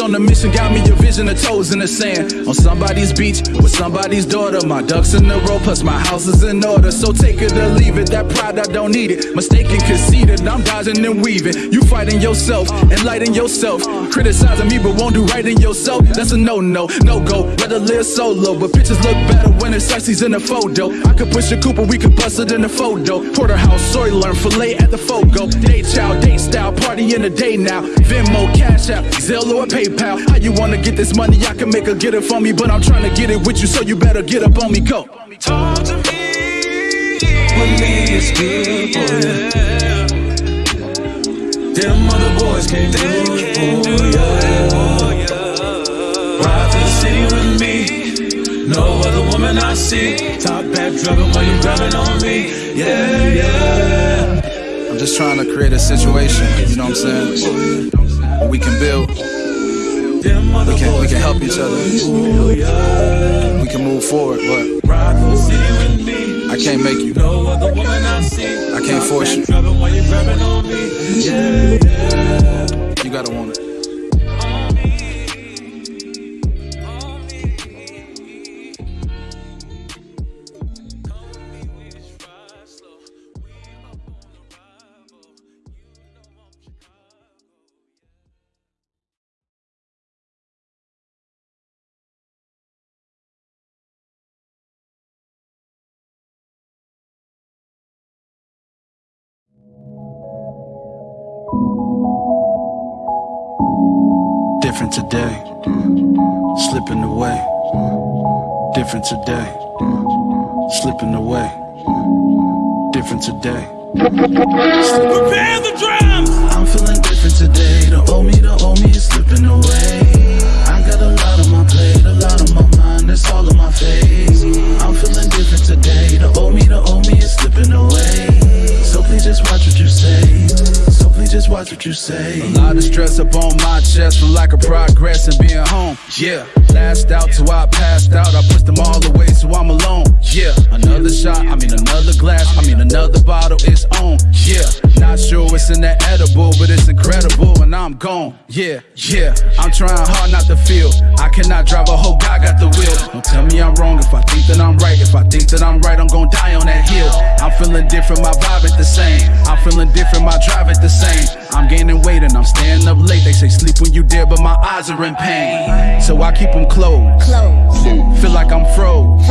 on the mission, got me a vision of toes in the sand. On somebody's beach with somebody's daughter. My ducks in a row, plus my house is in order. So take it or leave it, that pride, I don't need it. Mistaken, conceited, I'm dodging and weaving. You fighting yourself, enlightening yourself. Criticizing me, but won't do right in yourself. That's a no no, no go. Rather live solo, but pictures look better when it's sexy's in the photo. I could push a Cooper, we could bust it in the photo. Porterhouse, sirloin, fillet at the Fogo. Day child, date style, party in the day now. Venmo, Cash App, Zelle or PayPal. How you wanna get this money? I can make her get it for me, but I'm trying to get it with you, so you better get up on me. Go. Talk to me. With me, it's good for you. Them other boys can't do it for you. Ride to the city with me. No other woman I see. Top back driving while you grabbing on me. Yeah, yeah. I'm just trying to create a situation, you know what I'm saying? Where we can build. We can, we can help each other. We can move forward, but. I can't make you. I can't force you. You gotta want it. Different today, slipping away. Different today. Prepare the drums! I'm feeling different today. The old me, the old me is slipping away. I got a lot on my plate, a lot on my mind, it's all in my face. I'm feeling different today. The old me, the old me is slipping away. So please just watch what you say. Just watch what you say. A lot of stress up on my chest from lack of progress and being home. Yeah, last out till I passed out. I pushed them all away so I'm alone. Yeah, another shot, I mean another glass, I mean another bottle, it's on. Yeah, not sure what's in that edible, but it's incredible and I'm gone. Yeah, yeah, I'm trying hard not to feel. I cannot drive a whole guy got the wheel. Don't tell me I'm wrong if I think that I'm right. If I think that I'm right, I'm gonna die on that hill. I'm feeling different, my vibe ain't the same. I'm feeling different, my drive ain't the same. I'm gaining weight and I'm staying up late. They say sleep when you dare, but my eyes are in pain. So I keep them closed. Close, Feel like I'm froze.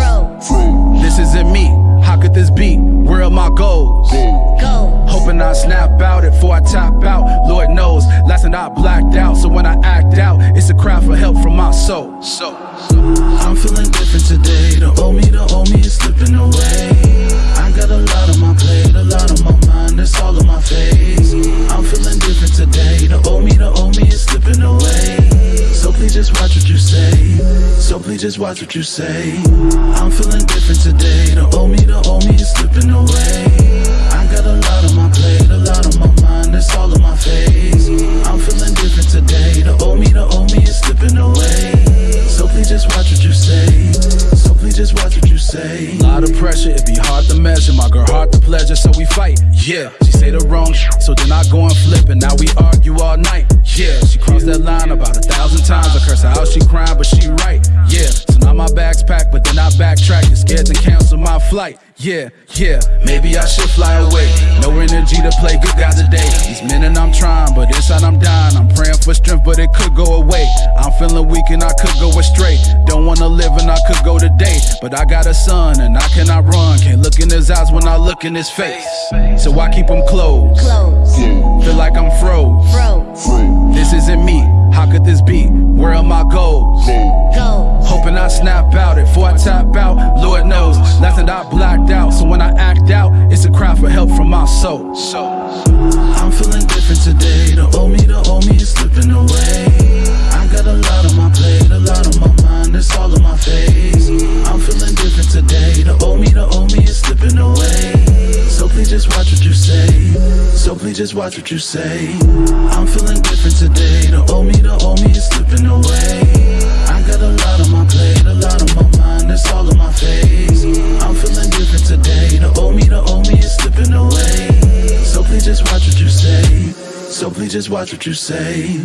This isn't me. How could this be? Where are my goals? go, Hoping I snap out it before I tap out. Lord knows, last night I blacked out. So when I act out, it's a cry for help from my soul. So, I'm feeling different today. The old me, the old me is slipping away. I got a lot on my plate, a lot on my mind, it's all in my face. I'm feeling different today. The old me, the old me is slipping away. So please just watch what you say. So please just watch what you say. I'm feeling different today. The old me, the old me is slipping away. I got a lot on my plate, a lot on my mind, it's all in my face. I'm feeling different today. The old me, the old me is slipping away. So please just watch what you say. Please just watch what you say. A Lot of pressure, it'd be hard to measure. My girl, hard to pleasure, so we fight. Yeah, she say the wrong sh- so then I go and flip, and now we argue all night. Yeah, she crossed that line about a thousand times. I curse her out, she crying, but she right. Yeah, so now my bag's packed, but then I backtrack. You're scared to cancel my flight. Yeah, yeah, maybe I should fly away. No energy to play good guys today. These men and I'm trying, but inside I'm dying. I'm praying for strength, but it could go away. I'm feeling weak and I could go astray. Don't wanna live and I could go today. But I got a son and I cannot run. Can't look in his eyes when I look in his face. So I keep him closed. close, Feel like I'm froze, This isn't me. How could this be? Where are my goals? go, Hoping I snap out it before I tap out. Lord knows, last night I blacked out. So when I act out, it's a cry for help from my soul. So I'm feeling different today. The old me, the old me is slipping away. I got a lot on it's all in my face. I'm feeling different today. The old me, the old me is slipping away. So please just watch what you say. So please just watch what you say. I'm feeling different today. The old me, the old me is slipping away. I got a lot on my plate, a lot on my mind, it's all in my face. I'm feeling different today. The old me, the old me is slipping away. So please just watch what you say. So please just watch what you say.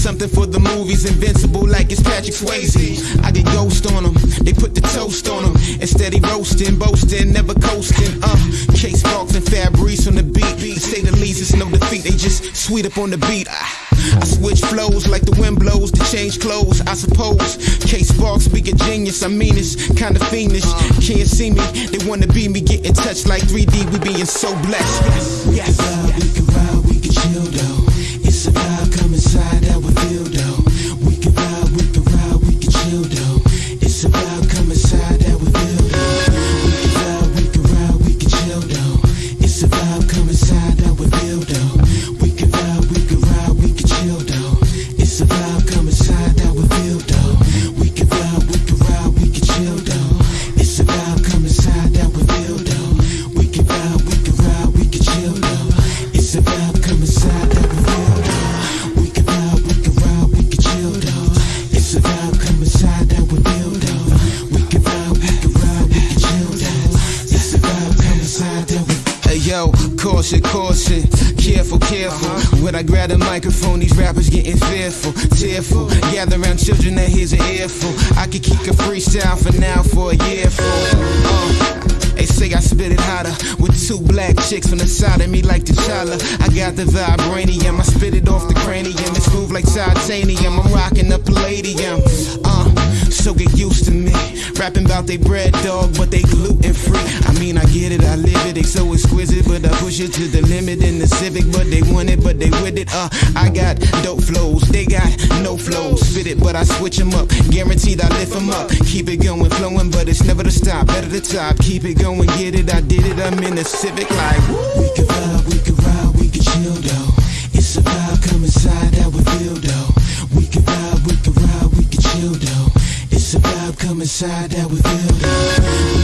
Something for the movies, invincible like it's Patrick Swayze. I get ghost on them, they put the toast on them. Instead, he roasting, boasting, never coasting. Uh, Case Sparks and Fabrice on the beat. Say the least, it's no defeat, they just sweet up on the beat. I, I switch flows like the wind blows to change clothes, I suppose. Case Sparks be a genius, I mean it's kinda fiendish. Can't see me, they wanna be me, get in touch like 3D, we being so blessed. Yes, yes. The vibranium, I spit it off the cranium. It's smooth like titanium. I'm rocking the palladium. Uh, so get used to me. Rapping about they bread dog, but they gluten free. I mean, I get it, I live it. They so exquisite, but I push it to the limit in the Civic. But they want it, but they with it. Uh, I got dope flows, they got no flows. Fit it, but I switch them up. Guaranteed I lift them up. Keep it going, flowing, but it's never to stop. Better the top, keep it going, get it. I did it, I'm in the Civic like. Inside how we feel though. We can ride, we can ride, we can chill though. It's a vibe, come inside how we feel though.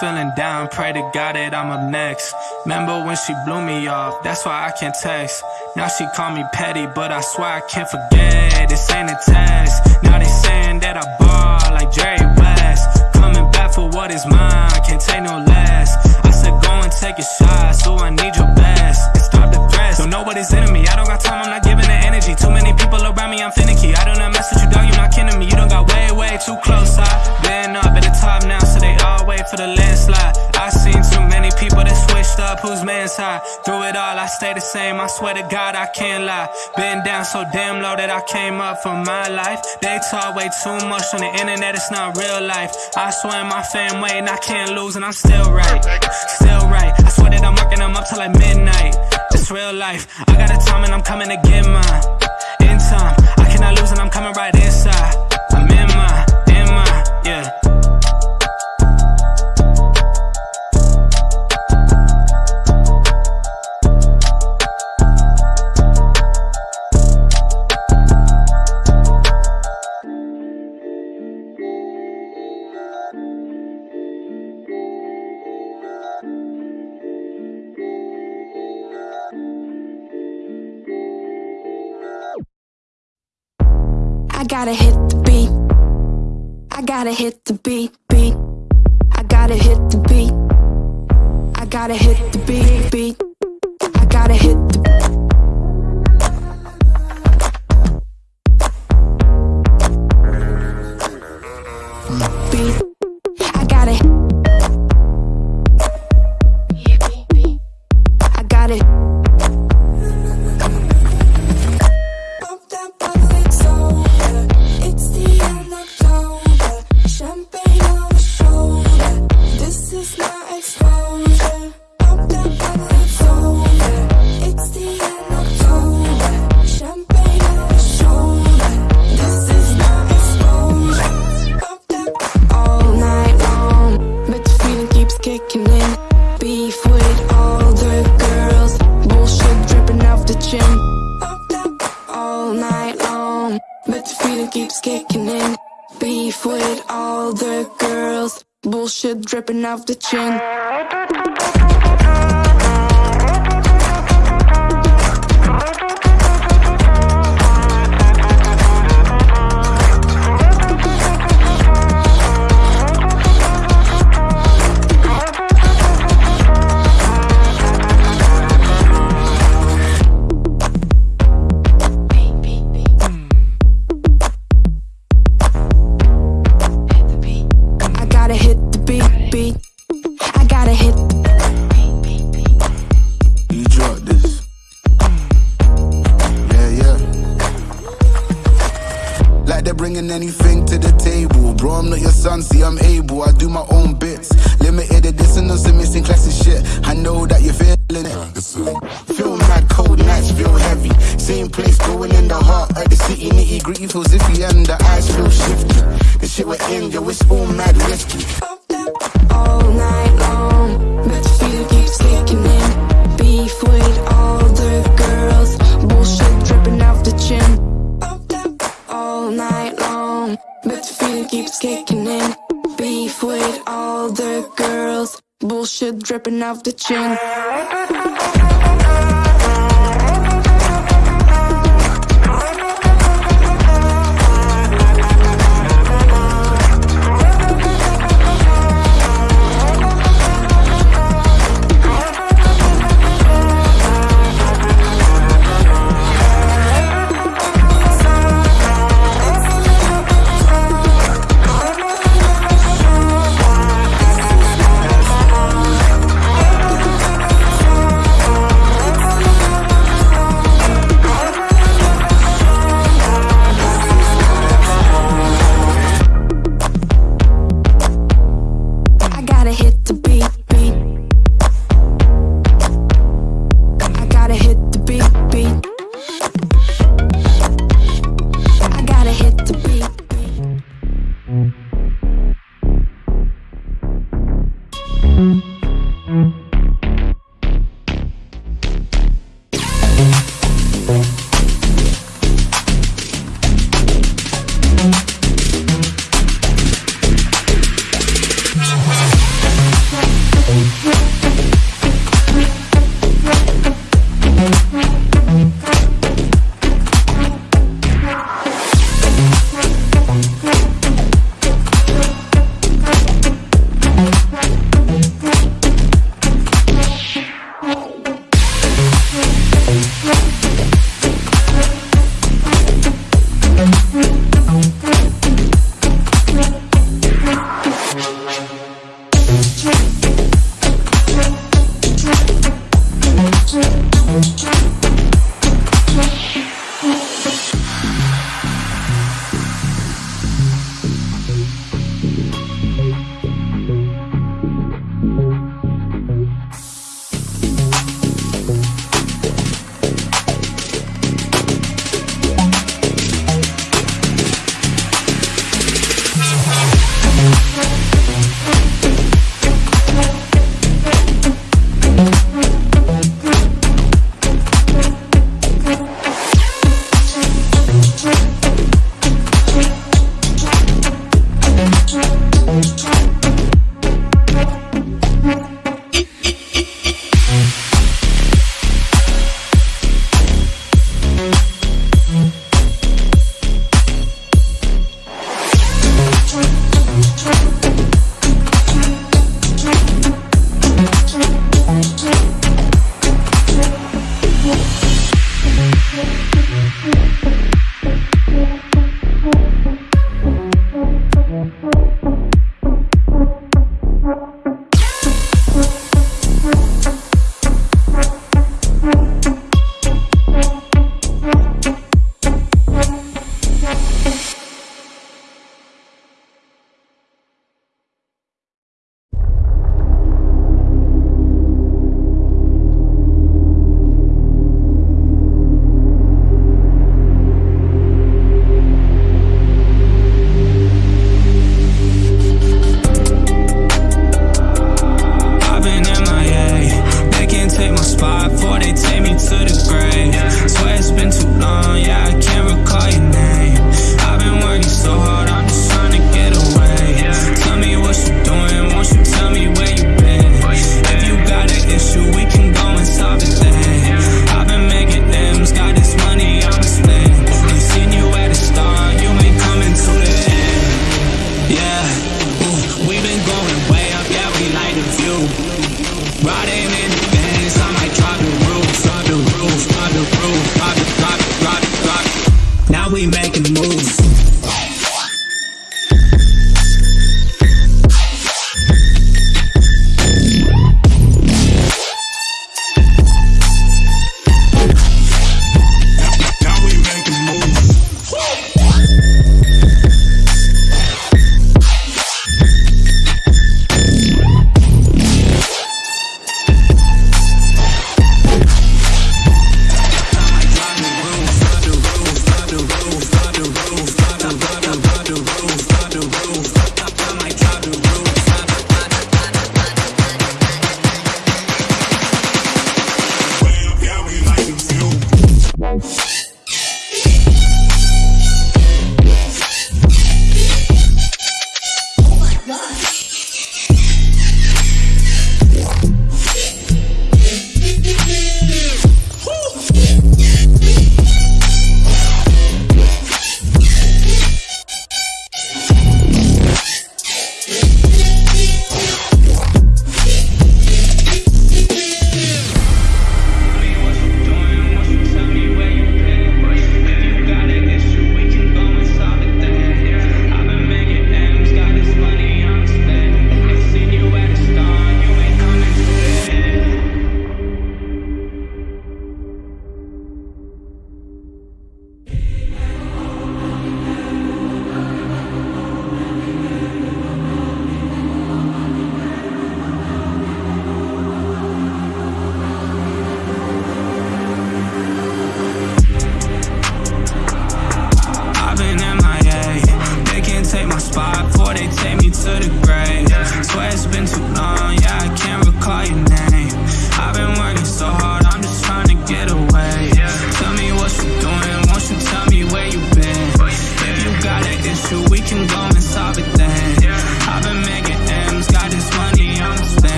Feeling down, pray to God that I'm up next. Remember when she blew me off, that's why I can't text. Now she call me petty, but I swear I can't forget. This ain't a test. Now they saying that I ball like Jerry West. Coming back for what is mine, can't take no less. I said go and take a shot, so I need your best. And stop the threats, don't what is in me. I don't got time, I'm not giving the energy. Too many people around me, I'm finicky. I do not mess with you, dog, you not kidding me. You don't got way, way too close. I been up for the landslide. I seen too many people that switched up, whose man's high. Through it all, I stay the same. I swear to God, I can't lie. Been down so damn low that I came up for my life. They talk way too much on the internet, it's not real life. I swear my fam waiting, I can't lose, and I'm still right. Still right. I swear that I'm working, I'm up till like midnight. It's real life. I got a time and I'm coming to get mine. In time, I cannot lose, and I'm coming right inside. Gotta hit the beat. I gotta hit the beat, beat. I gotta hit the beat. I gotta hit the beat, beat. I gotta hit the bullshit dripping off the chin. anything. ripping off the chin.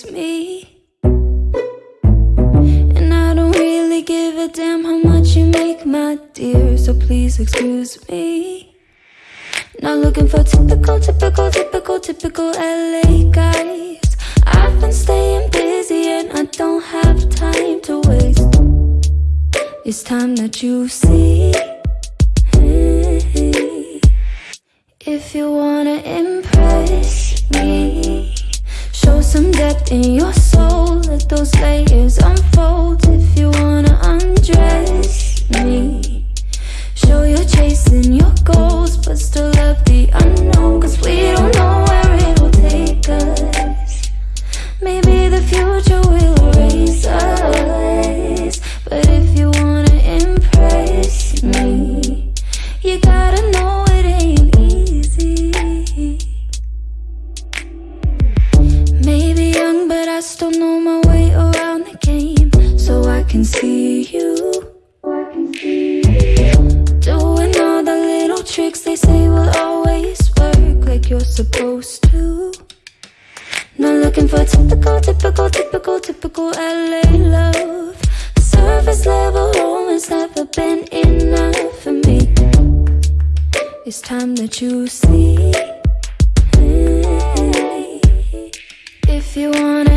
just me. And I don't really give a damn how much you make, my dear So please excuse me. Not looking for typical, typical, typical, typical LA guys. I've been staying busy and I don't have time to waste. It's time that you see you're supposed to. Not looking for typical, typical, typical, typical LA love. Surface level romance never been enough for me. It's time that you see If you wanna.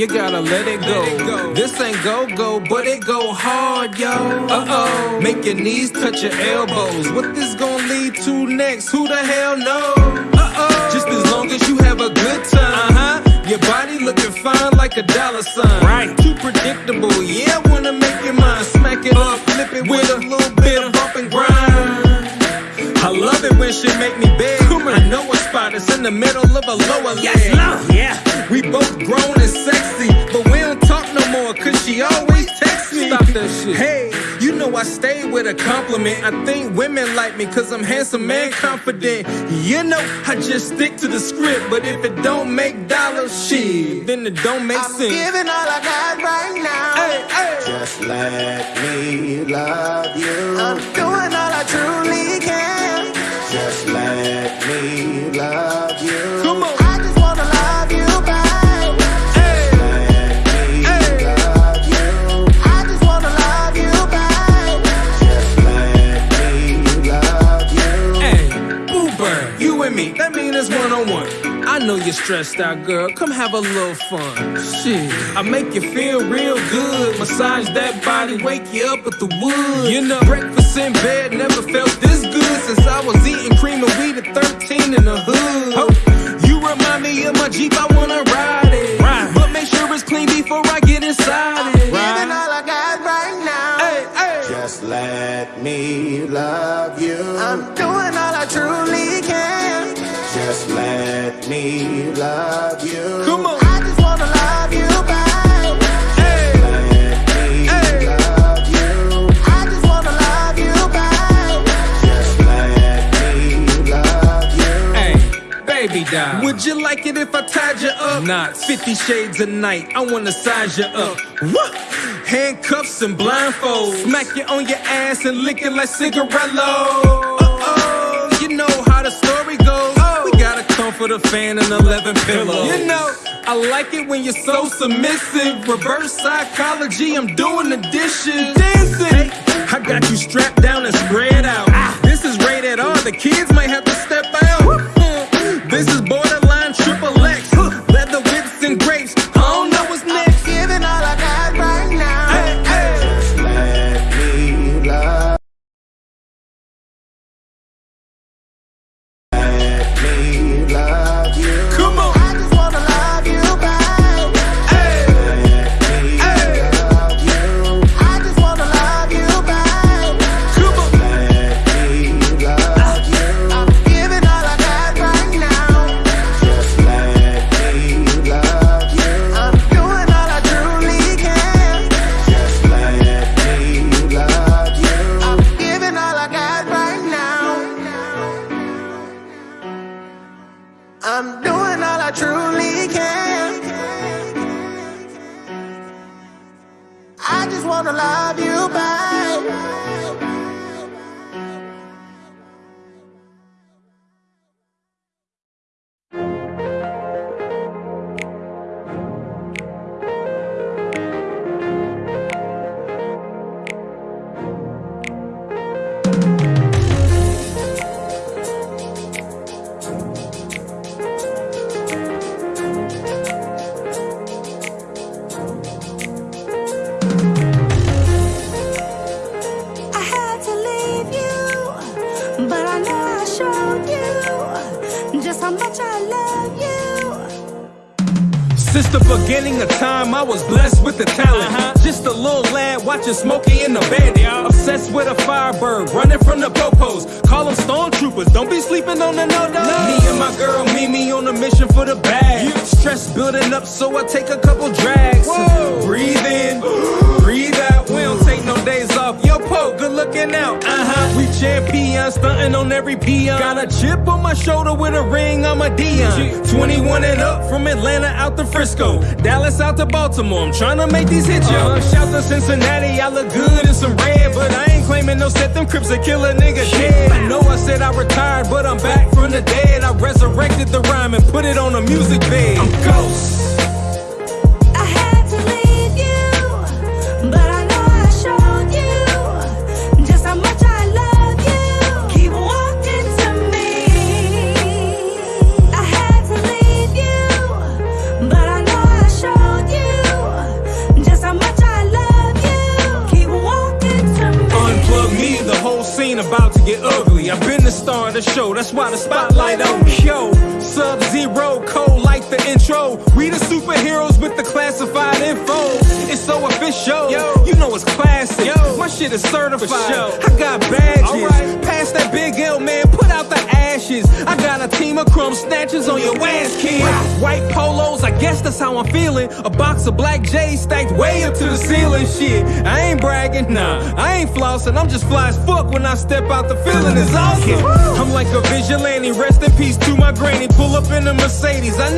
You gotta let it go. This ain't go go, but it go hard, yo. Uh oh, make your knees touch your elbows. What this gonna lead to next? Who the hell knows? Uh oh, just as long as you have a good time. Uh huh. Your body looking fine like a dollar sign. Right. Too predictable. Yeah, I wanna make your mind smack it up, flip it with a little bit of bump and grind. I love it when she make me beg. I know a spot that's in the middle of a lower leg. Yes, love, yeah. We both grown and sexy, but we don't talk no more cause she always texts me. Stop that shit. Hey, you know I stay with a compliment. I think women like me cause I'm handsome and confident. You know, I just stick to the script, but if it don't make dollars, shit, then it don't make I'm sense. giving all I got right now. Hey, hey. Just let me love you. I'm doing all I truly can. Just let me love know you're stressed out, girl. Come have a little fun. Shit, I make you feel real good. Massage that body, wake you up with the wood. You know, breakfast in bed never felt this good since I was eating cream of wheat at 13 in the hood. Oh, you remind me of my Jeep, I wanna ride it. Right. But make sure it's clean before I get inside it. Giving all I got right now. Hey, hey. Just let me love you. I'm doing all I truly can. Just let me love you. Come on. I just wanna love you, babe. Hey, Let me Hey. love you. I just wanna love you, babe. Just let me love you. Hey, baby doll. Would you like it if I tied you up? Not 50 shades a night. I wanna size you up. What? Handcuffs and blindfolds. Smack you on your ass and lick it like cigarello. Uh-oh, you know how the story goes. Got a comforter fan and 11 pillows. You know, I like it when you're so submissive. Reverse psychology, I'm doing the dishes. Dancing. I got you strapped down and spread out. This is rated R. The kids might have to step out. This is borderline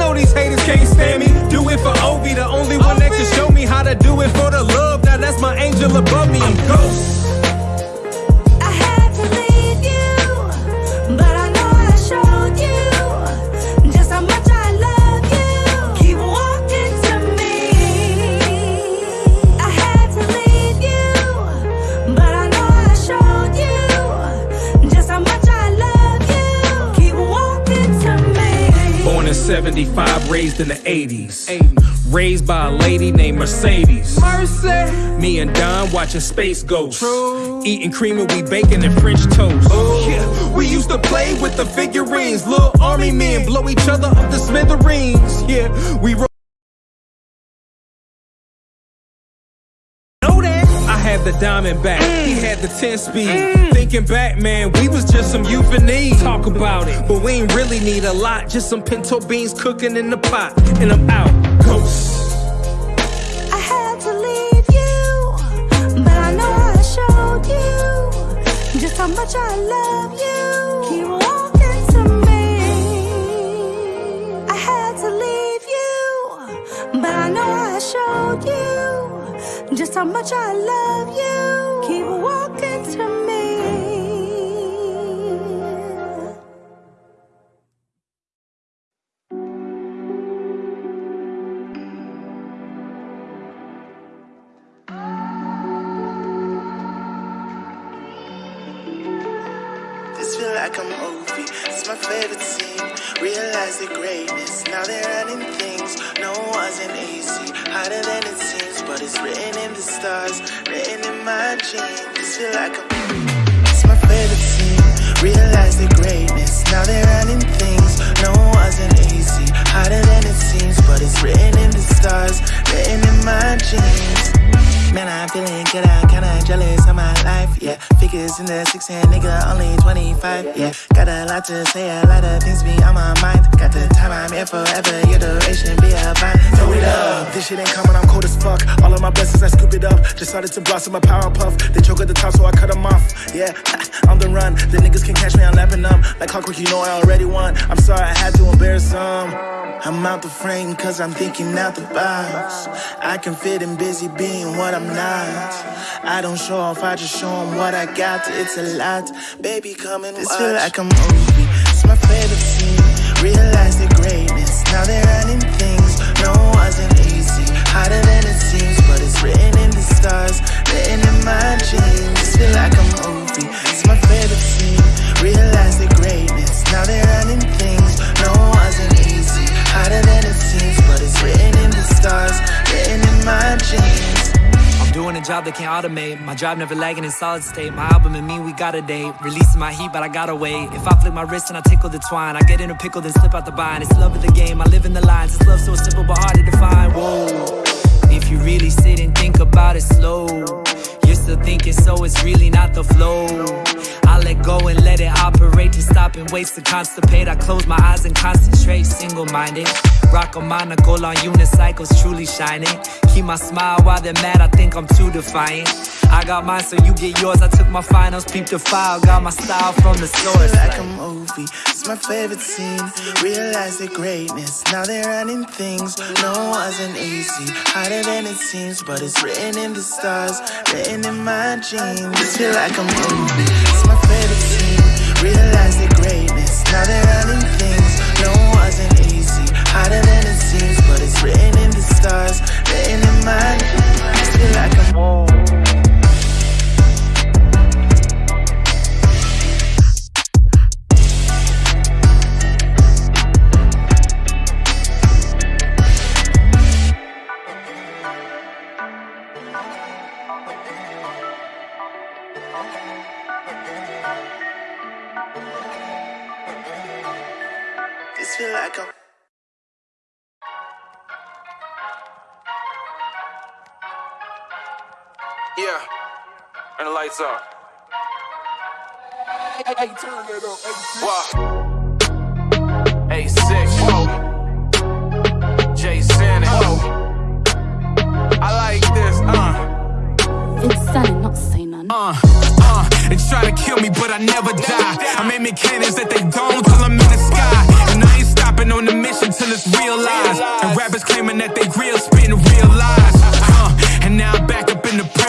know these haters can't stand me. Do it for Obi, the only one that can show me how to do it for the love. Now that's my angel above me. I'm ghost. 75, raised in the 80s. Raised by a lady named Mercedes. Mercy. Me and Don watching Space Ghost. Eating cream and we baking and French toast. Yeah, we used to play with the figurines. Little army men blow each other up the smithereens. Yeah, we ro- Know that? I had the diamond back, he had the 10 speed. Thinking back, man, we was just some euphonies. Talk about it, but we ain't really need a lot. Just some pinto beans cooking in the pot, and I'm out. Ghost. I had to leave you, but I know I showed you just how much I love you. Keep walking to me. I had to leave you, but I know I showed you just how much I love you. Realize the greatness. Now they're running things. No, wasn't easy. Harder than it seems, but it's written in the stars, written in my genes. This feel like a It's my favorite scene. Realize the greatness. Now they're running things. No, wasn't easy. Harder than it seems, but it's written in the stars, written in my genes. Man, I'm feeling good, I'm kinda jealous of my life, yeah. Figures in the six and nigga only 25, yeah. Got a lot to say, a lot of things be on my mind. Got the time, I'm here forever, your duration be a vine. Throw it up. This shit ain't coming, I'm cold as fuck. All of my blessings, I scoop it up. Just started to blossom a power puff. They choke at the top, so I cut them off, yeah. I'm on the run, the niggas can catch me, I'm lapping them. Like clockwork, you know I already won. I'm sorry, I had to embarrass some. I'm out the frame cause I'm thinking out the box. I can fit in busy being what I'm not. I don't show off, I just show 'em what I got. It's a lot. Baby, come and This feel like a movie. It's my favorite scene. Realize the greatness. Now they're running things. No, it wasn't easy. Harder than it seems, but it's written in the stars. Written in my genes. This feel like a movie. It's my favorite scene. Realize the greatness. Now they're running things. Job they can't automate. My drive never lagging in solid state. My album and me, we got a date. Releasing my heat, but I gotta wait. If I flick my wrist and I tickle the twine, I get in a pickle, then slip out the bind. It's love of the game, I live in the lines. It's love so simple, but hard to define. Whoa. If you really sit and think about it slow, still thinking, so it's really not the flow. I let go and let it operate to stop been wasted, constipate. I close my eyes and concentrate, single minded. Rock a monocle on unicycles, truly shining. Keep my smile while they're mad, I think I'm too defiant. I got mine, so you get yours. I took my finals, peep the file, got my style from the source. like a movie, it's my favorite scene. Realize the greatness, now they're running things. No, it wasn't easy, harder than it seems, but it's written in the stars, written in my genes. This feel like a movie, it's my favorite scene. Realize the greatness, now they're running things. No, it wasn't easy, harder than it seems, but it's written in the stars, written in my genes. This feel like a movie. Yeah. And the lights off. Hey, turn that up. Wow. A6. Whoa. Jason. Whoa. I like this. Uh. It's Sally, not say none. Uh, uh, they try to kill me, but I never die. I'm aiming cannons that they don't till I'm in the sky. And I ain't stopping on the mission till it's realized. And rappers claiming that they real, spitting real lies. Uh, and now I'm back up in the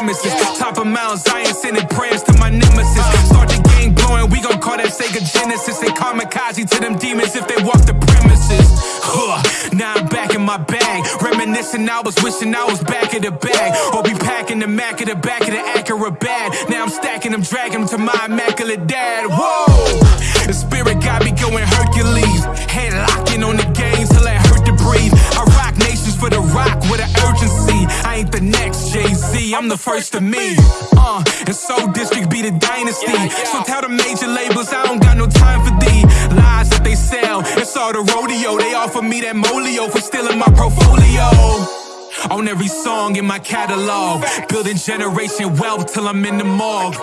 premises. Top of Mount Zion, sending prayers to my nemesis. Start the game blowing, we gon' call that Sega Genesis. They kamikaze to them demons if they walk the premises. Huh, now I'm back in my bag. Reminiscing, I was wishing I was back in the bag. Or be packing the Mac at the back of the Acura bag. Now I'm stacking them, dragging them to my immaculate dad. Whoa! I'm the first to me. Uh, and so District be the dynasty. So tell the major labels I don't got no time for the lies that they sell. It's all the rodeo. They offer me that molio for stealing my portfolio. On every song in my catalog, building generation wealth till I'm in the morgue.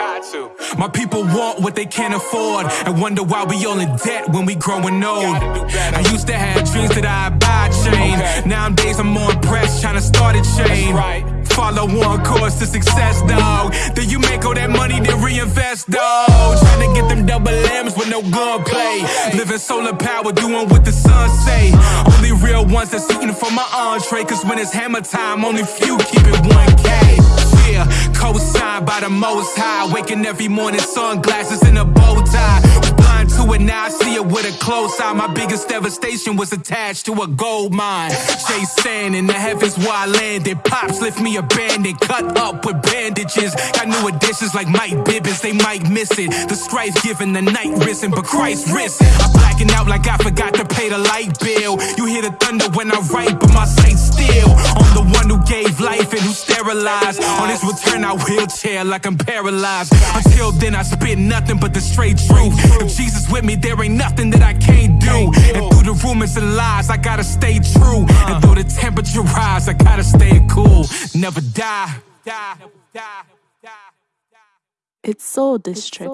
My people want what they can't afford and wonder why we all in debt when we growing old. I used to have dreams that I'd buy a chain. Nowadays I'm more impressed trying to start a chain. Follow one course to success, dog. Then you make all that money, then reinvest, dog. Trying to get them double M's with no gunplay. Living solar power, doing what the sun say. Only real ones that's eating for my entree. Cause when it's hammer time, only few keep it 1K. Yeah, co-signed by the most high. Waking every morning, sunglasses and a bow tie. To it, now I see it with a close eye. My biggest devastation was attached to a gold mine. Chase sand in the heavens where I landed. Pops lift me abandoned, cut up with bandages. Got new additions like Mike Bibbins, they might miss it. The strife giving the night risen, but Christ risen. I'm blacking out like I forgot to pay the light bill. You hear the thunder when I write, but my sight's still on the one who gave life and who sterilized. On his return, I wheelchair like I'm paralyzed. Until then, I spit nothing but the straight truth. If Jesus with me, there ain't nothing that I can't do. And through the rumors and lies, I gotta stay true. And uh. though the temperature rise, I gotta stay cool. Never die. Die. Die. It's Soul District.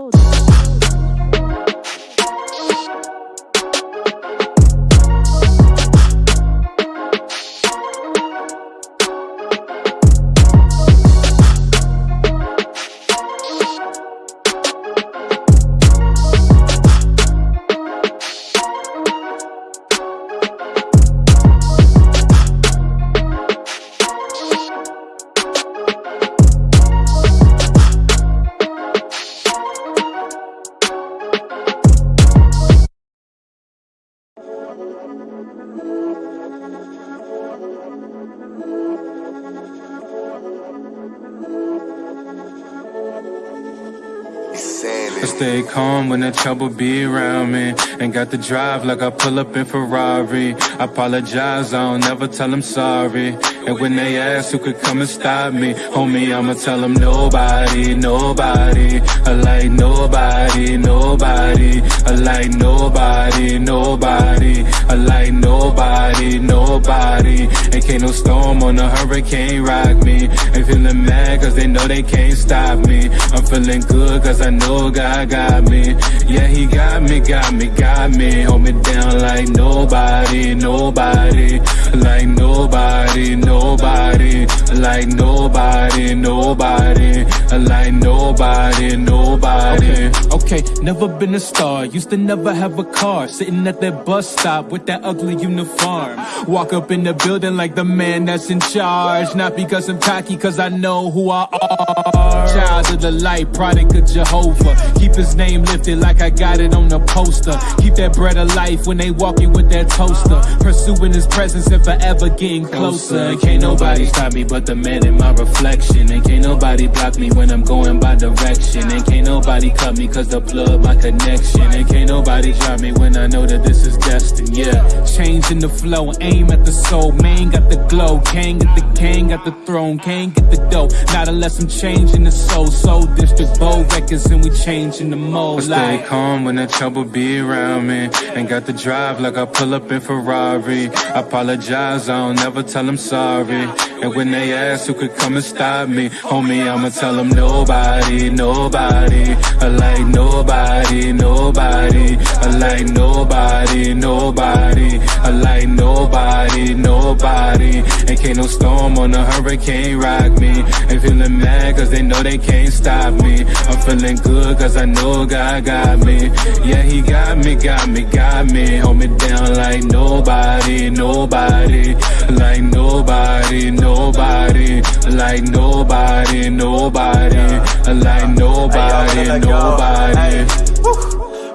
Stay calm when the trouble be around me. Ain't got the drive like I pull up in Ferrari. Apologize, I don't never tell them sorry. And when they ask who could come and stop me, homie, I'ma tell them nobody, nobody. I like nobody, nobody. I like nobody, nobody. I like nobody, nobody. Ain't can't no storm on a hurricane rock me. Ain't feeling mad cause they know they can't stop me. I'm feeling good cause I know God God got me. Yeah, he got me, got me, got me. Hold me down like nobody, nobody. Like nobody, nobody. Like nobody, nobody. Like nobody, nobody. Okay, okay, never been a star. Used to never have a car. Sitting at that bus stop with that ugly uniform. Walk up in the building like the man that's in charge. Not because I'm cocky, cause I know who I are. Child of the light, product of Jehovah. Keep his name lifted like I got it on the poster. Keep that bread of life when they walking with that toaster. Pursuing his presence and forever getting closer. And can't nobody stop me but the man in my reflection. And can't nobody block me when I'm going by direction. And can't nobody cut me cause the plug my connection. And can't nobody drop me when I know that this is destined. Yeah, changing the flow, aim at the soul. Man got the glow, Kang get the king, got the throne, Can't get the dough. Not unless I'm changing the soul. Soul district, bow records, and we changing the mode. I stay calm when the trouble be around me. Ain't got the drive like I pull up in Ferrari. I apologize, I don't never tell them sorry. And when they ask who could come and stop me, homie, I'ma tell them nobody, nobody. I like nobody, nobody. I like nobody, nobody. I like nobody, nobody. Ain't can't no storm on a hurricane rock me. And feeling mad cause they know they can't stop me. I'm feeling good cause I know God got me. Yeah, he got me, got me, got me. Hold me down like nobody, nobody. Like nobody, nobody. Like nobody, nobody. Like nobody, nobody.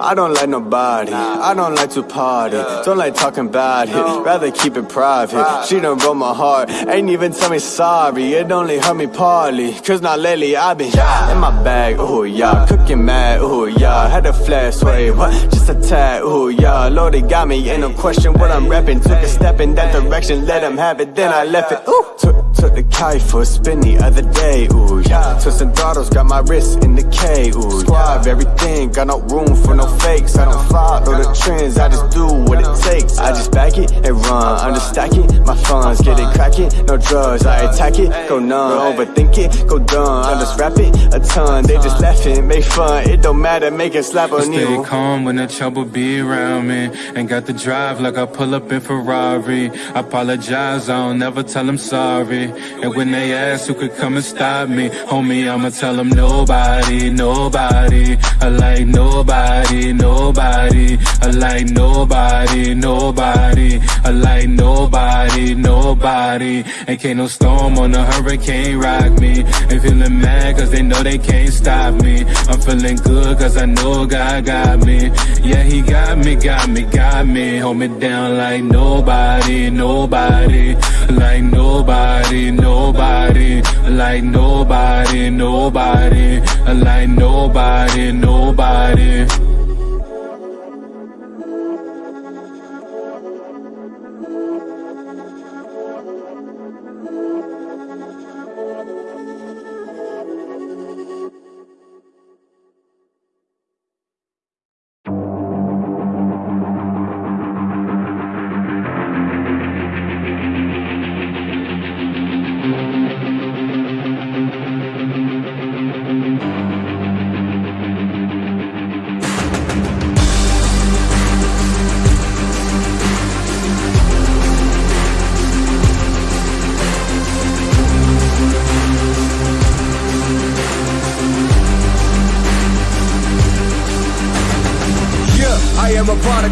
I don't like nobody, I don't like to party. Don't like talking about it, rather keep it private. She done broke my heart, ain't even tell me sorry. It only hurt me partly, cause now lately I been In my bag, ooh yeah, cooking mad, ooh yeah. Had a flash, wait, what, just a tad, ooh yeah. Lord, it got me, ain't no question. What I'm rapping Took a step in that direction, let him have it, then I left it, ooh. Took, took the kite for a spin the other day, ooh yeah. Took some throttles, got my wrist in the K, ooh Squab everything, got no room for no fakes. I don't follow the trends, I just do what it takes. I just back it and run, I'm just stacking My funds, get it cracking, no drugs I attack it, go numb, overthink it, go dumb I just rap it a ton, they just laughing, make fun. It don't matter, make it slap a Stay calm when the trouble be around me. Ain't got the drive like I pull up in Ferrari. Apologize, I don't never tell them sorry. And when they ask who could come and stop me Homie, I'ma tell them nobody, nobody. I like nobody, nobody I like nobody, nobody I like nobody, nobody. Ain't can't no storm on a hurricane rock me. Ain't feeling mad cause they know they can't stop me. I'm feeling good cause I know God got me. Yeah, he got me, got me, got me. Hold me down like nobody, nobody. Like nobody, nobody. Like nobody, nobody. Like nobody, nobody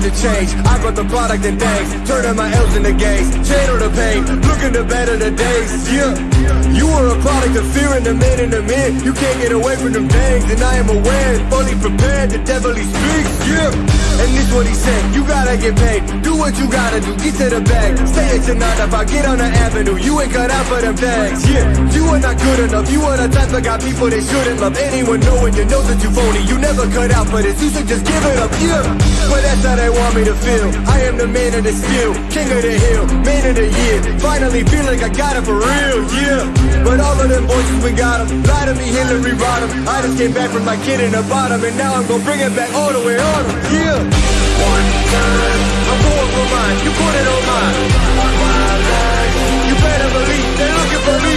of change. I brought the product and things. Turning my L's into gains. Channel the pain. Looking to better the days. Yeah. You are a product of fear and the man in the man. You can't get away from them things. And I am aware, fully prepared. The devil he speaks. Yeah. And this what he said. You gotta get paid. Do what you gotta do. Get to the bag. Stay at your if I get on the avenue. You ain't cut out for them bags. Yeah. You are not good enough. You are the type that got people they shouldn't love. Anyone knowing you know that you phony. You never cut out for this. You should just give it up. Yeah. But that's how they want me to feel. I am the man of the skill, king of the hill, man of the year. Finally feel like I got it for real, yeah. But all of them voices, we got them. Lie to me, Hillary. I just came back from my kid in the bottom, and now I'm gonna bring it back all the way on them. Yeah. One time, I'm going for mine. You put it on mine. You better believe they're looking for me.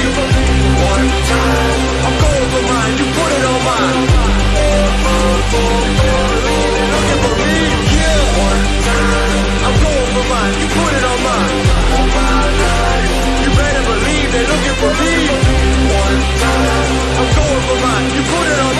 One time, I'm going for mine. You put it on mine. One time, on. My you better believe they're looking for me. put it on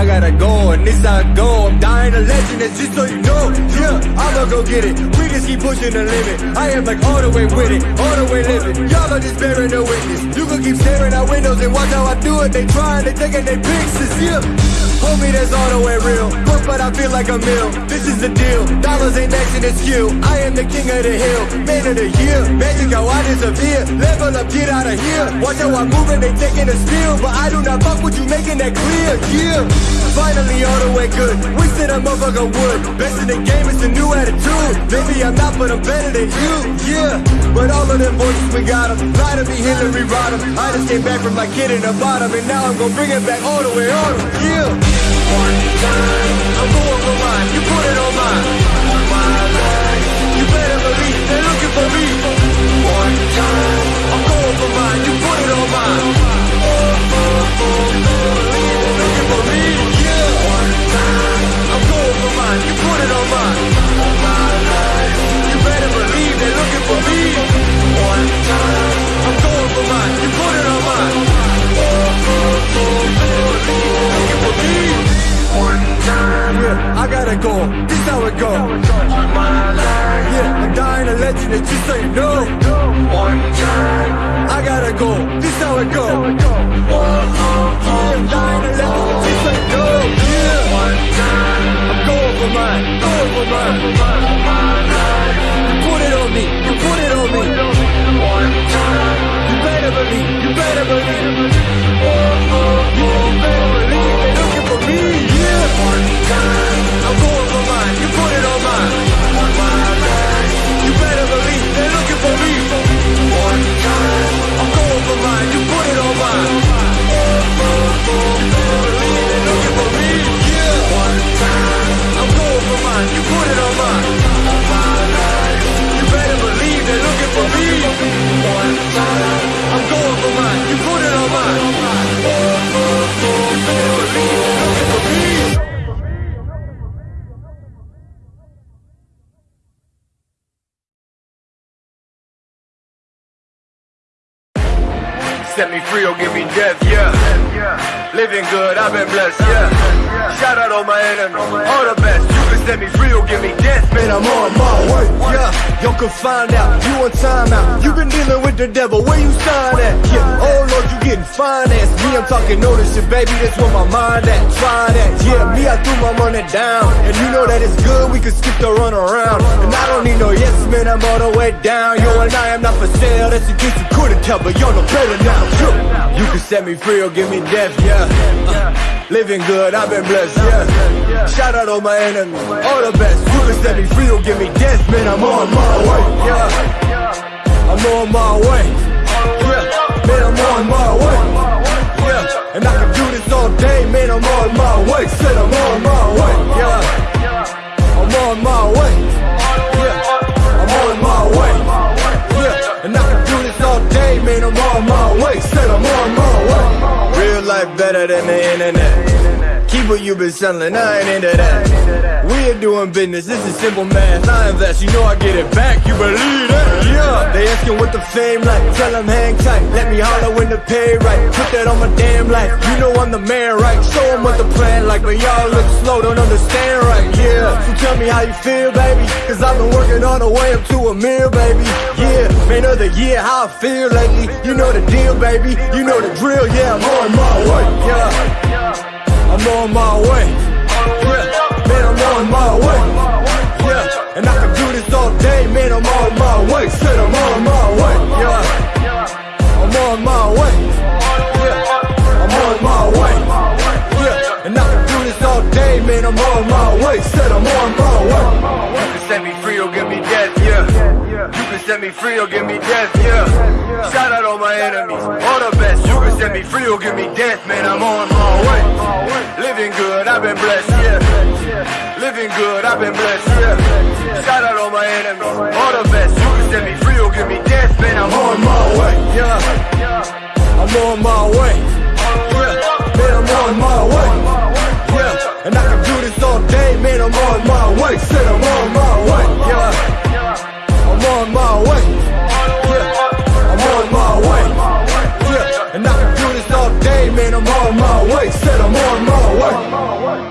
I gotta go, and this I go. I'm dying a legend, just so you know, yeah. I'ma go get it. We just keep pushing the limit. I am like all the way with it, all the way living. Y'all are just bearing the witness. You can keep staring out windows and watch how I do it. They trying, they taking their pictures, yeah. Homie, that's all the way real. Work, but I feel like a meal. This is the deal. Dollars ain't matching the skill. I am the king of the hill, man of the year. Magic how I disappear. Level up, get out of here. Watch how I'm moving, they taking a steal. But I do not fuck with you, making that clear. Yeah. Finally, all the way good. Wasted a motherfucker would. Best in the game, is a new attitude. Maybe I'm not, but I'm better than you. Yeah. But all of them voices, we got them. Lie to me, Hillary Rodham. I just came back from my kid in the bottom. And now I'm gonna bring it back all the way on. Yeah. For mine, you put it on mine. They're looking for me. I've been blessed, yeah. Shout out all my enemies, all the best. You can set me free Y'all can find out, you on timeout. You been dealing with the devil, where you sign at? Yeah, oh Lord, you getting financed. Me, I'm talking ownership, baby. That's where my mind at. Try that, yeah. Me, I threw my money down, and you know that it's good. We can skip the run around, and I don't need no yes man. I'm all the way down. Yo, and I am not for sale. That's in case you couldn't tell, but y'all know better now. Yeah. You can set me free or give me death, yeah. Uh, living good, I've been blessed, yeah. Shout out all my enemies, all the best. You can set me free or give me death, man. I'm on my way, yeah. I'm on my way, yeah. Man, I'm on my way, yeah. And I can do this all day, man. I'm on my way. Said I'm on my way, yeah. I'm on my way, yeah. I'm on my way, yeah. And I can do this all day, man. I'm on my way. Said I'm on my way. Real life better than the internet. Keep what you been selling, I ain't into that. We are doing business, this is simple math. I invest, you know I get it back, you believe that? Yeah. They asking what the fame like, tell them hang tight. Let me holler when the pay right. Put that on my damn life. You know I'm the man, right? Show them what the plan like, but y'all look slow, don't understand right. Yeah. So tell me how you feel, baby. Cause I've been working all the way up to a meal, baby. Yeah. Man of the year, how I feel lately. You know the deal, baby. You know the drill, yeah, I'm on my way. Yeah. I'm on my way. Yeah, man, I'm on my way. Yeah, and I can do this all day, man. I'm on my way. Said I'm on my way. Yeah, I'm on my way. Yeah, I'm on my way. Yeah, and I can do this all day, man. I'm on my way. Said I'm on my way. Can set me free or give me death, yeah. Shout out all my enemies, all the best. You can set me free or give me death, man. I'm on my way. Living good, I've been blessed, yeah. Living good, I've been blessed, yeah. Shout out all my enemies, all the best. You can set me free or give me death, man. I'm on my way, yeah. I'm on my way, yeah. Man, I'm on my way, yeah. And I can do this all day, man. I'm on my way. Said I'm on my way, yeah. I'm on my way, yeah. I'm on my way, yeah. And I can do this all day, man. I'm on my way. Said I'm on my way.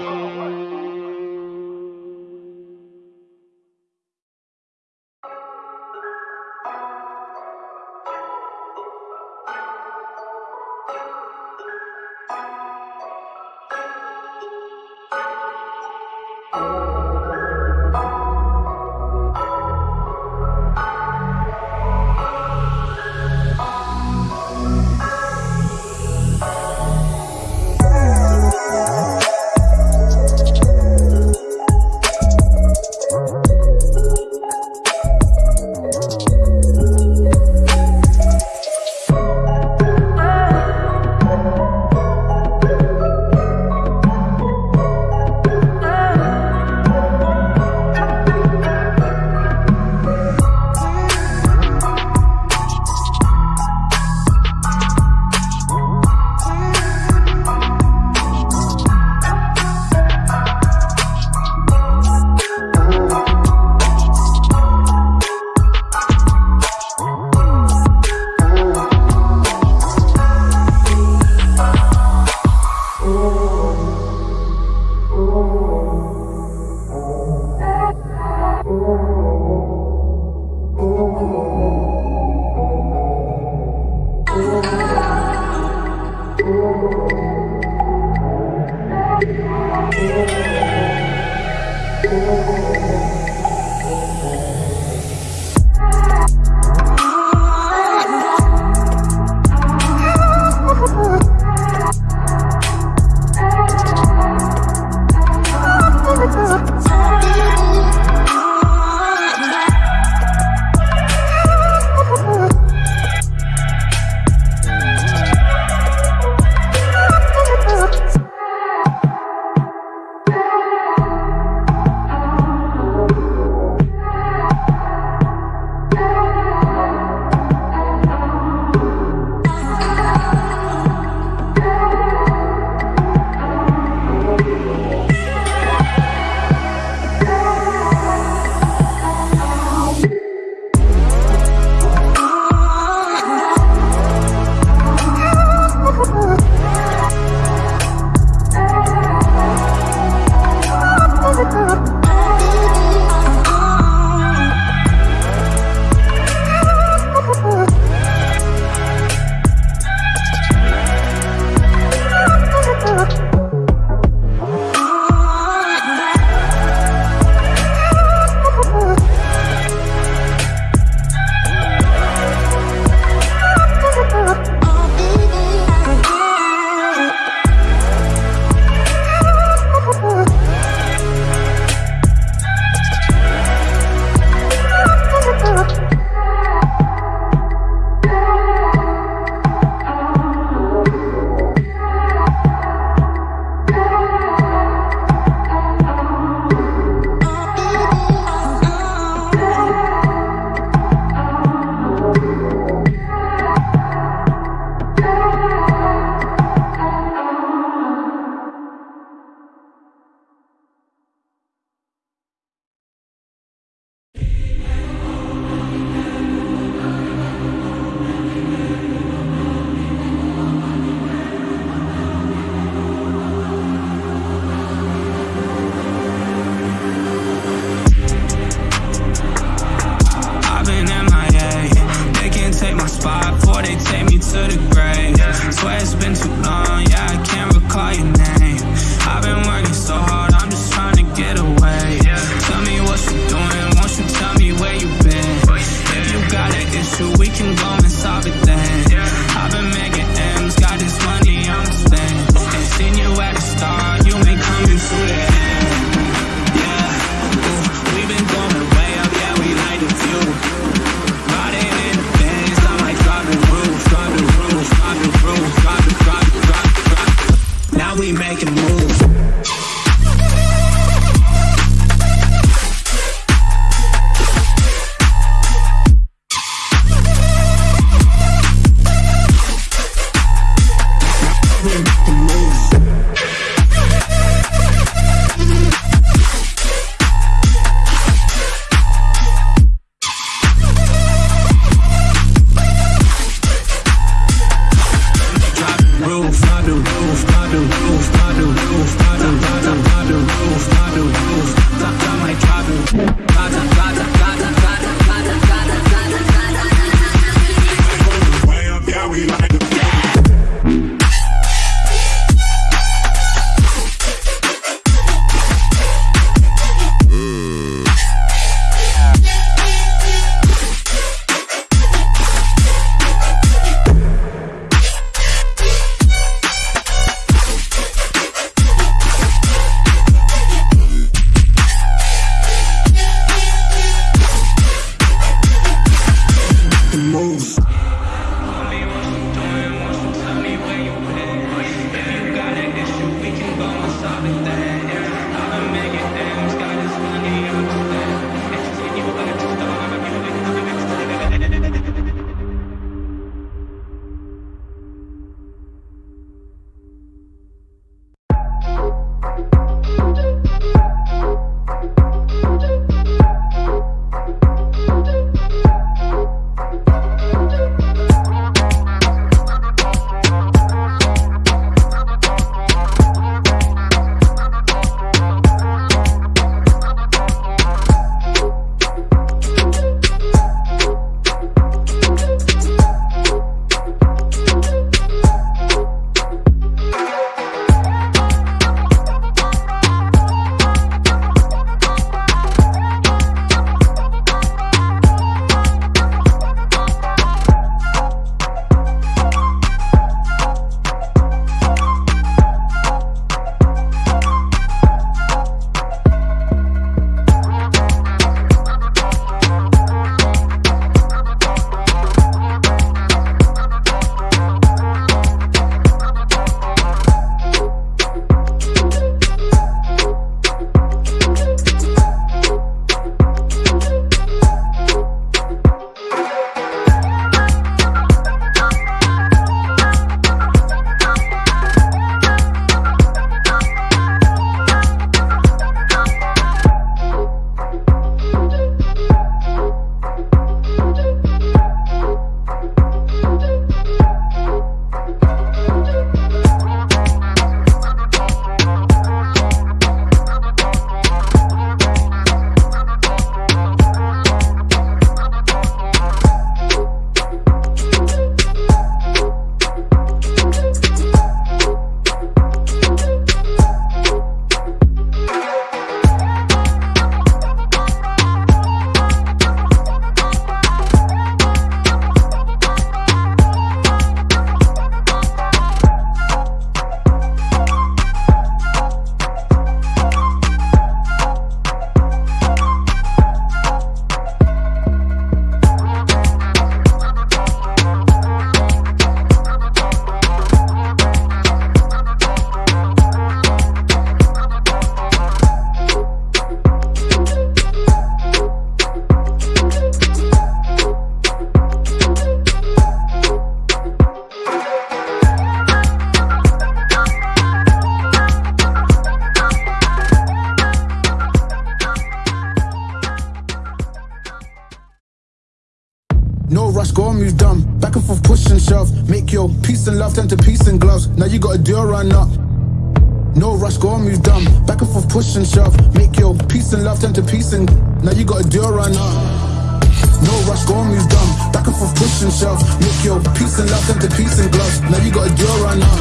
shelf. Make your peace and love into peace and gloves. Now you got a deal right now.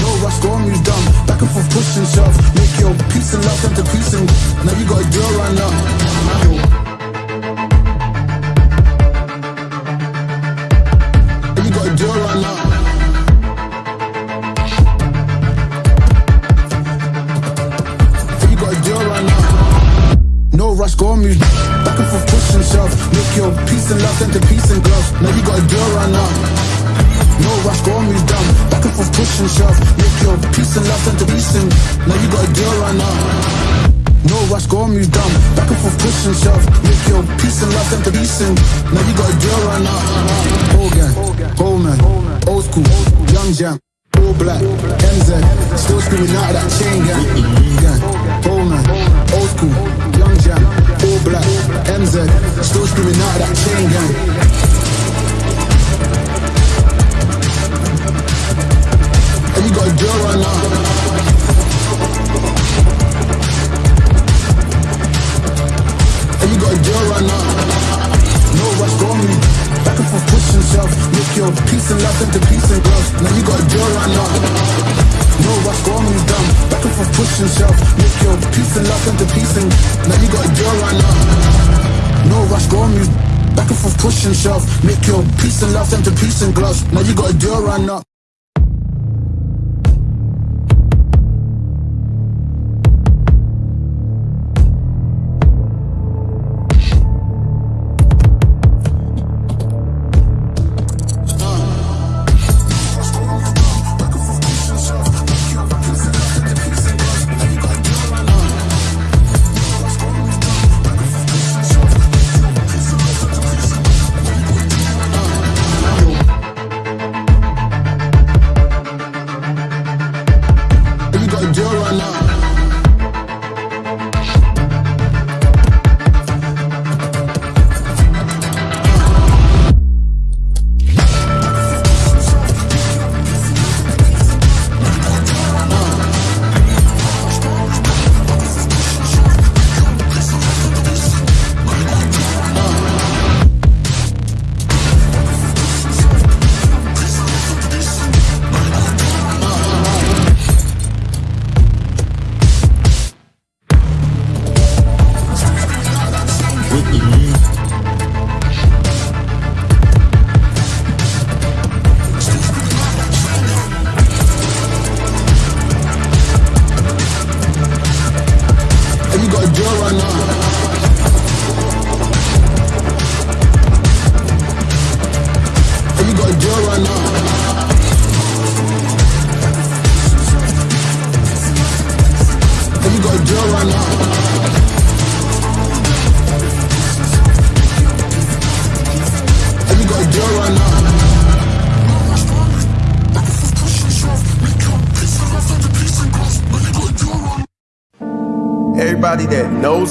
No rush, go on, you dumb. Back and forth, pushing shove. Make your peace and love into peace and. Now you got a deal right now. now you got a deal right now. rush, go and move back and forth, push shove. Make your peace and love into peace and glow. Now you got a girl right now. No rush, go on, move down. Back and forth, push and shove. Make your peace and love into peace and now you got a girl right now. No rush, go on, move down. Back and forth, push and shove. Make your peace and love into peace and now you got a girl right now. Whole gang, whole man, old school, young jam. All black, MZ, still screaming out of that chain gang. Gang, whole man, old school, young jam. All black, MZ, still screaming out of that chain gang. And you got a girl right now. And you got a girl right now. No rush. Back and forth, push yourself. Make your peace and love into peace and gloves. Now you got a girl right now. No rush. Back and forth, push. Make your peace and love into peace and now you got a right now. No rush. Back and forth, push. Make your peace and love into peace and gloves. Now you got a girl right now.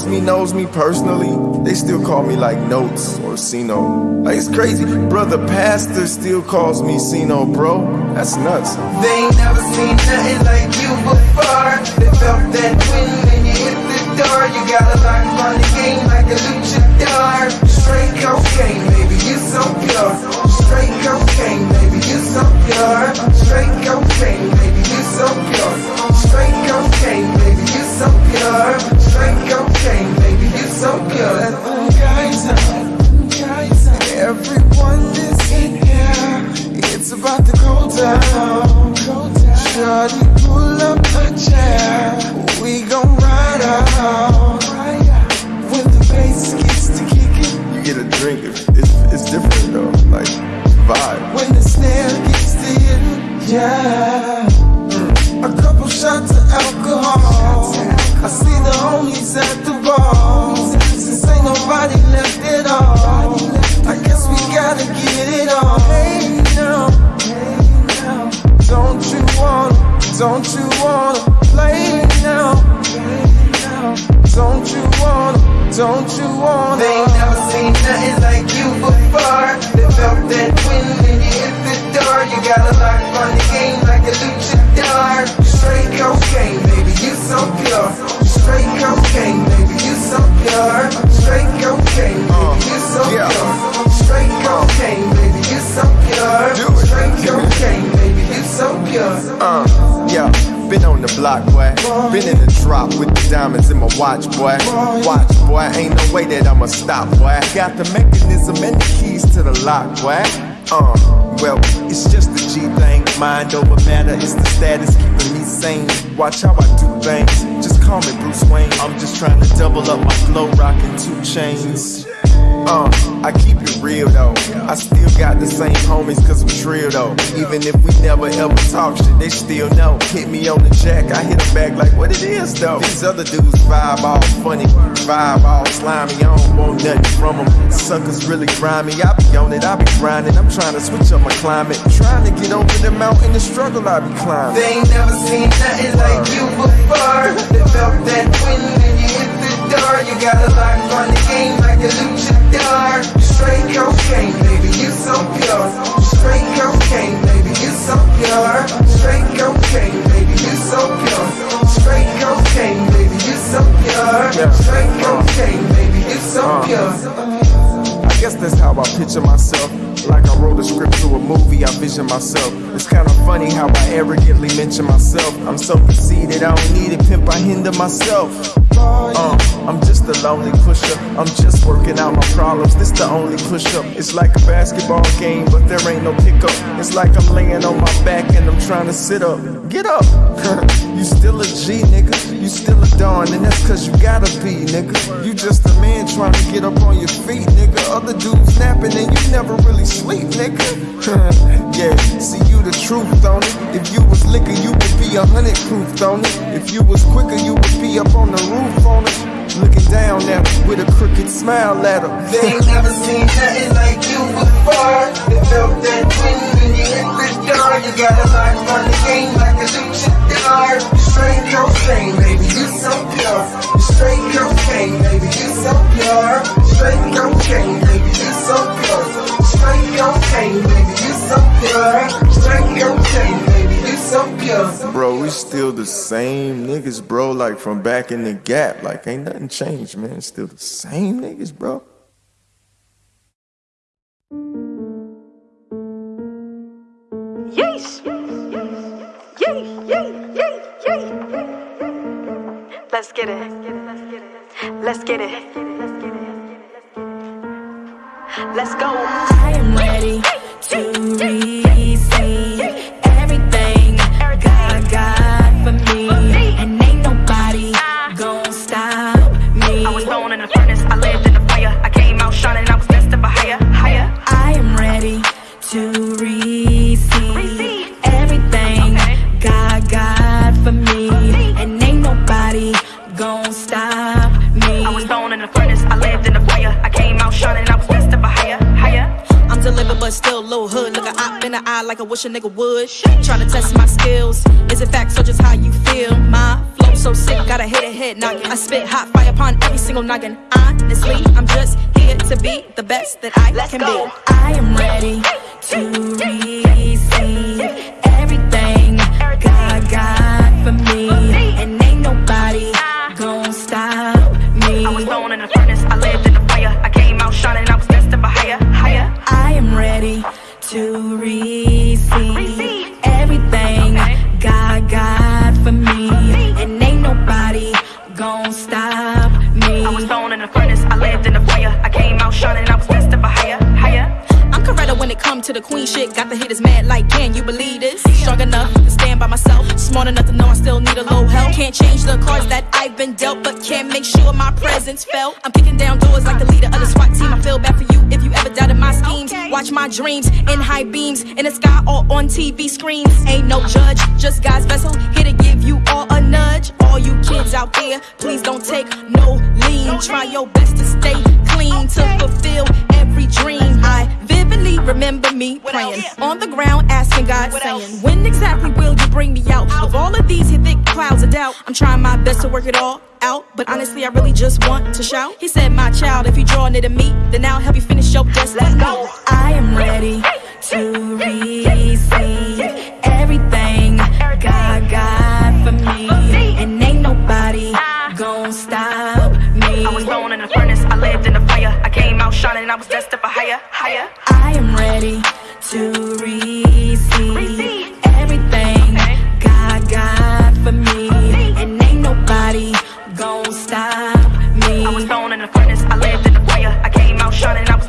Me knows me personally. They still call me like Notes or Sino. Like it's crazy. Brother Pastor still calls me Sino, bro. That's nuts. They ain't never seen nothing like you before. They felt that wind when you hit the door. You got a Uh, yeah. Been on the block, boy. Been in the drop with the diamonds in my watch, boy. Watch, boy. Ain't no way that I'ma stop, boy. Got the mechanism and the keys to the lock, boy. Uh, well, it's just the G thing. Mind over matter, it's the status keeping me sane. Watch how I do things. Just call me Bruce Wayne. I'm just trying to double up my flow, rocking two chains. Uh, I keep it real though. I still got the same homies cause I'm trill though. Even if we never ever talk shit, they still know. Hit me on the jack, I hit them back like what it is though. These other dudes vibe all funny, vibe all slimy. I don't want nothing from them. Suckers really grimy. I be on it, I be grinding. I'm trying to switch up my climate. Trying to get over the mountain, the struggle I be climbing. They ain't never seen nothing like you before. They felt that wind door. You got a lock on the game like a luchador. Straight cocaine, baby, you so pure. Straight cocaine, baby, you so pure. Straight cocaine, baby, you so pure. Straight cocaine, baby, you so pure. Straight cocaine, uh. baby, you so uh. pure. I guess that's how I picture myself. Like I wrote a script to a movie, I vision myself. It's kinda funny how I arrogantly mention myself. I'm so conceited, I don't need a pimp, I hinder myself. Uh, I'm just a lonely pusher. I'm just working out my problems. This the only push up. It's like a basketball game, but there ain't no pickup. It's like I'm laying on my back and I'm trying to sit up. Get up. you still a G, nigga. You still a Don, and that's cause you gotta be, nigga. You just a man trying to get up on your feet, nigga. Other dudes napping and you never really sleep, nigga. yeah, see you the truth, on it. If you was liquor, you would be a hundred proof, on it. If you was quicker, you would be up on the roof on it. Looking down at her with a crooked smile at her. They ain't never seen nothing like you before. They felt that wind when you hit the door. You got a lock on the game like a luchador. Straight cocaine, baby, you so pure. Straight cocaine, baby, you so pure. Straight cocaine, baby, you so pure. Straight cocaine, baby, you so pure. Straight cocaine, Bro, we still the same niggas, bro. Like from back in the gap. Like ain't nothing changed, man. Still the same niggas, bro. Yeesh. Yee, yee, yee, yee. Let's get it. Let's get it. Let's go. I am ready to receive to receive everything God got for me, the eye like I wish a nigga would. Trying to test my skills. Is it facts or just how you feel? My flow so sick, gotta hit a head knock. I spit hot fire upon every single noggin. Honestly, I'm just here to be the best that I can be. I am ready to receive everything God got for me, and ain't nobody gon' stop me. I was born in the furnace, I lived in the fire. I came out shining, I was destined for higher, higher. I am ready to receive everything God got for me, and ain't nobody gon' stop me. I was born in the furnace, I lived in the fire. I came out shining, I was destined. I'm when it come to the queen shit. Got the haters mad like, can you believe this? Strong enough to stand by myself. Smart enough to know I still need a little help. Can't change the cards that I've been dealt, but can make sure my presence felt. I'm kicking down doors like the leader of the SWAT team. I feel bad for you if you ever doubted my schemes. Watch my dreams in high beams in the sky or on TV screens. Ain't no judge, just God's vessel. Here to give you all a nudge. All you kids out there, please don't take no lean. Try your best to stay clean to fulfill every dream. I remember me praying on the ground, asking God, saying, When exactly will you bring me out of all of these thick clouds of doubt? I'm trying my best to work it all out, but honestly, I really just want to shout. He said, My child, if you draw near to me, then I'll help you finish your destiny. I am ready to receive everything shining, I was destined for higher, higher. I am ready to receive everything God got for me, and ain't nobody gon' stop me. I was born in the furnace, I lived in the fire. I came out shining, I was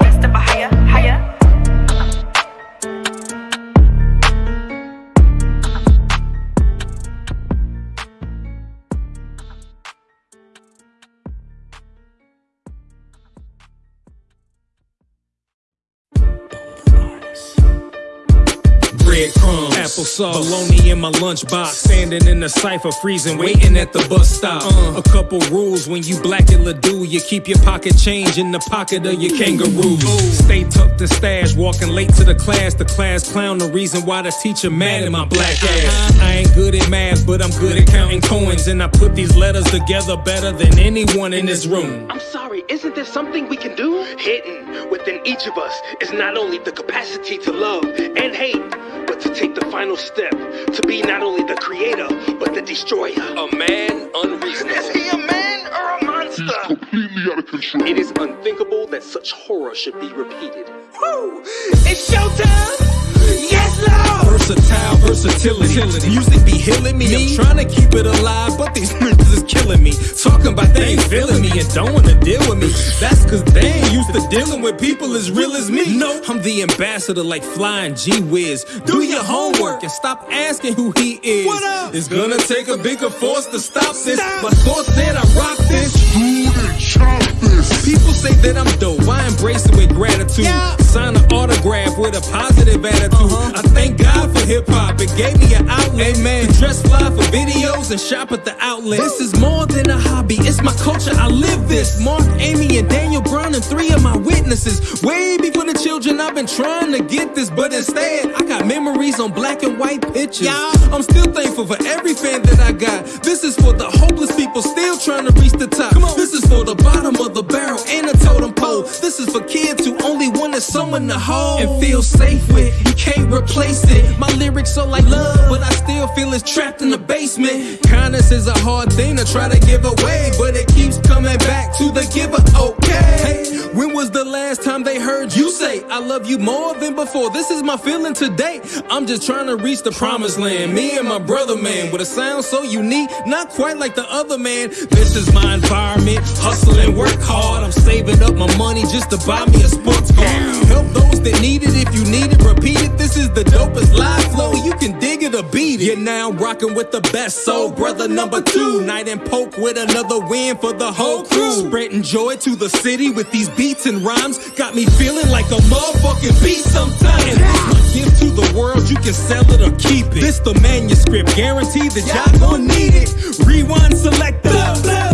breadcrumbs. Applesauce, bologna in my lunchbox. Standing in the cipher, freezing, waiting at the bus stop. Uh, a couple rules when you black and Ledoux, you keep your pocket change in the pocket of your kangaroo. Stay tucked and stash, walking late to the class. The class clown, the reason why the teacher mad at my black ass. I ain't good at math, but I'm good at counting coins, and I put these letters together better than anyone in this room. I'm sorry, isn't there something we can do? Hidden within each of us is not only the capacity to love and hate, but to take the final step to be not only the creator, but the destroyer. A man unreasonable. Is he a man or a monster? He's completely out of control. It is unthinkable that such horror should be repeated. Woo! It's showtime! Yes, Lord! Versatile versatility. Music be healing me. I'm trying to keep it alive, but these niggas is killing me. Talking about they ain't feeling me and don't wanna deal with me. That's cause they ain't used to dealing with people as real as me. No, I'm the ambassador like flying G Wiz. Do your homework and stop asking who he is. What up? It's gonna take a bigger force to stop this. My thoughts said I rock this. People say that I'm dope. I embrace it with gratitude. Sign an autograph with a positive attitude. I thank God for hip hop. It gave me an outlet. Amen. To dress fly for videos and shop at the outlet. This is more than a hobby. It's my culture. I live this. Mark, Amy, and Daniel Brown and three of my witnesses. Way before the children, I've been trying to get this, but instead, I got memories on black and white pictures. I'm still thankful for every fan that I got. This is for the hopeless people still trying to reach the top. This is for the bottom of the barrel and a totem pole. This is for kids who only wanted someone to hold and feel safe with. You can't replace it. My lyrics are like love, but I still feel it's trapped in the basement. Kindness is a hard thing to try to give away, but it keeps coming back to the giver. Okay. Hey, when was the last time they heard you say, I love you more than before? This is my feeling today. I'm just trying to reach the promised land. Me and my brother, man, with a sound so unique, not quite like the other man. This is my environment. Hustle and work hard. I'm saving up my money just to buy me a sports car. Help those that need it if you need it. Repeat it. This is the dopest live flow. You can dig it or beat it. You're now rocking with the best soul brother number two. Night and poke with another win for the whole crew. Spreading joy to the city with these beats and rhymes. Got me feeling like a motherfucking beat sometimes. This my gift to the world. You can sell it or keep it. This the manuscript. Guaranteed that y'all gon' need it. Rewind selector.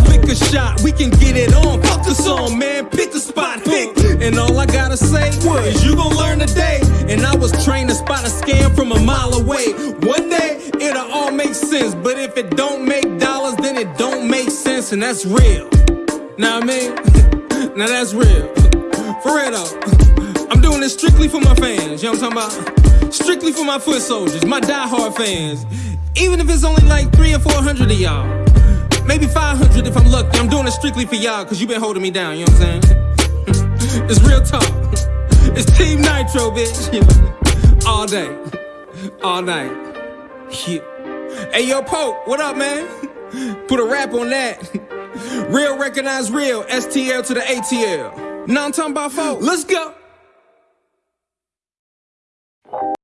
Pick a shot. We can get it on. Fuck a song, man. Pick a spot. Pick. And all I gotta say is you gon' learn today. And I was trained to spot a scam from a mile away. One day it'll all make sense. But if it don't make dollars, then it don't make sense. And that's real. Now I mean, now that's real. For real though. I'm doing this strictly for my fans. You know what I'm talking about? Strictly for my foot soldiers, my diehard fans. Even if it's only like three or four hundred of y'all. Maybe 500 if I'm lucky. I'm doing it strictly for y'all because you've been holding me down. You know what I'm saying? it's real talk. It's Team Nitro, bitch. All day. All night. Yeah. Hey, yo, Pope, what up, man? Put a rap on that. Real recognize real. STL to the ATL. Now I'm talking about folks. Let's go.